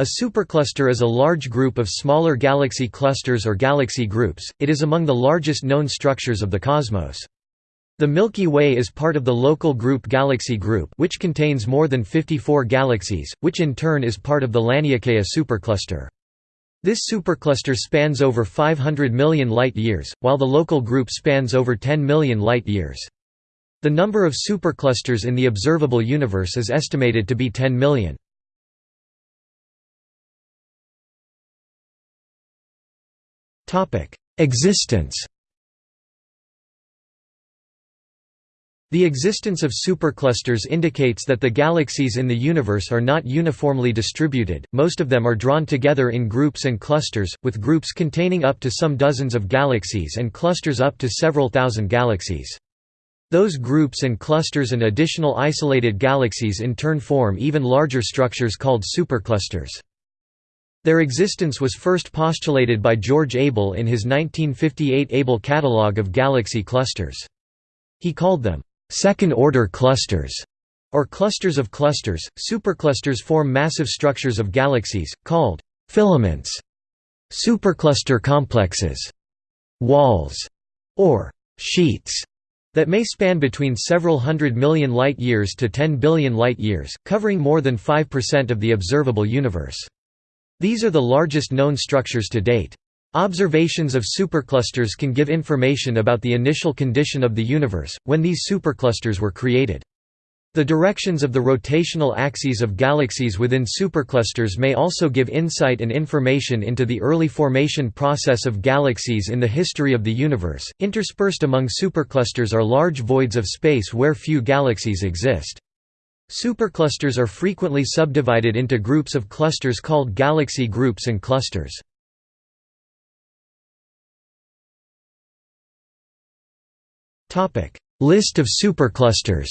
A supercluster is a large group of smaller galaxy clusters or galaxy groups, it is among the largest known structures of the cosmos. The Milky Way is part of the local group Galaxy Group which contains more than 54 galaxies, which in turn is part of the Laniakea supercluster. This supercluster spans over 500 million light-years, while the local group spans over 10 million light-years. The number of superclusters in the observable universe is estimated to be 10 million. Existence The existence of superclusters indicates that the galaxies in the universe are not uniformly distributed, most of them are drawn together in groups and clusters, with groups containing up to some dozens of galaxies and clusters up to several thousand galaxies. Those groups and clusters and additional isolated galaxies in turn form even larger structures called superclusters. Their existence was first postulated by George Abell in his 1958 Abell Catalogue of Galaxy Clusters. He called them, second-order clusters, or clusters of clusters. Superclusters form massive structures of galaxies, called filaments, supercluster complexes, walls, or sheets that may span between several hundred million light-years to 10 billion light-years, covering more than 5% of the observable universe. These are the largest known structures to date. Observations of superclusters can give information about the initial condition of the universe, when these superclusters were created. The directions of the rotational axes of galaxies within superclusters may also give insight and information into the early formation process of galaxies in the history of the universe. Interspersed among superclusters are large voids of space where few galaxies exist. Superclusters are frequently subdivided into groups of clusters called galaxy groups and clusters. List of superclusters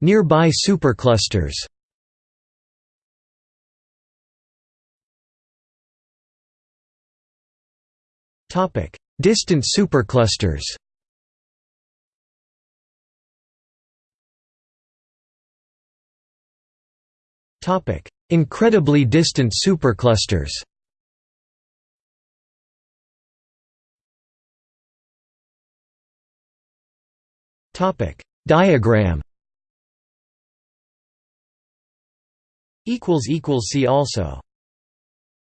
Nearby superclusters Topic: Distant superclusters. Topic: Incredibly distant superclusters. Topic: Diagram. Equals equals see also.